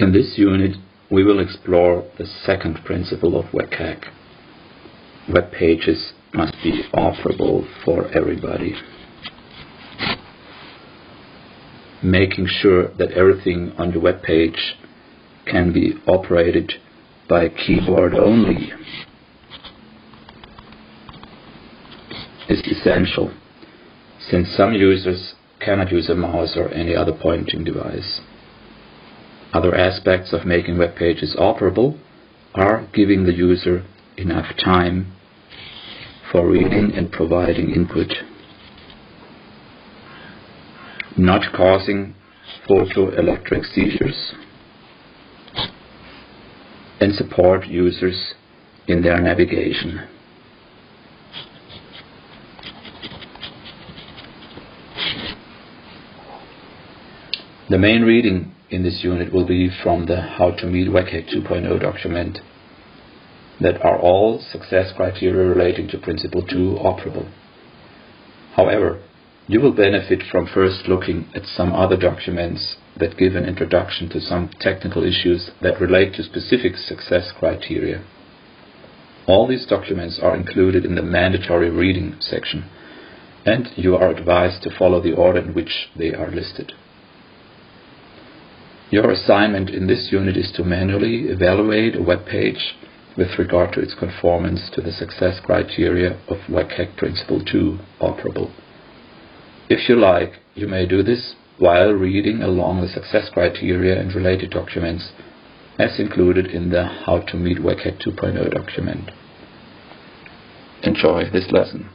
In this unit, we will explore the second principle of WCAG. Web pages must be operable for everybody. Making sure that everything on the web page can be operated by keyboard only is essential, since some users cannot use a mouse or any other pointing device. Other aspects of making web pages operable are giving the user enough time for reading and providing input, not causing photoelectric seizures, and support users in their navigation. The main reading in this unit will be from the How to Meet WCAG 2.0 document that are all success criteria relating to Principle 2 operable. However, you will benefit from first looking at some other documents that give an introduction to some technical issues that relate to specific success criteria. All these documents are included in the mandatory reading section, and you are advised to follow the order in which they are listed. Your assignment in this unit is to manually evaluate a web page with regard to its conformance to the success criteria of WCAG Principle 2 operable. If you like, you may do this while reading along the success criteria and related documents as included in the How to Meet WCAG 2.0 document. Enjoy this lesson.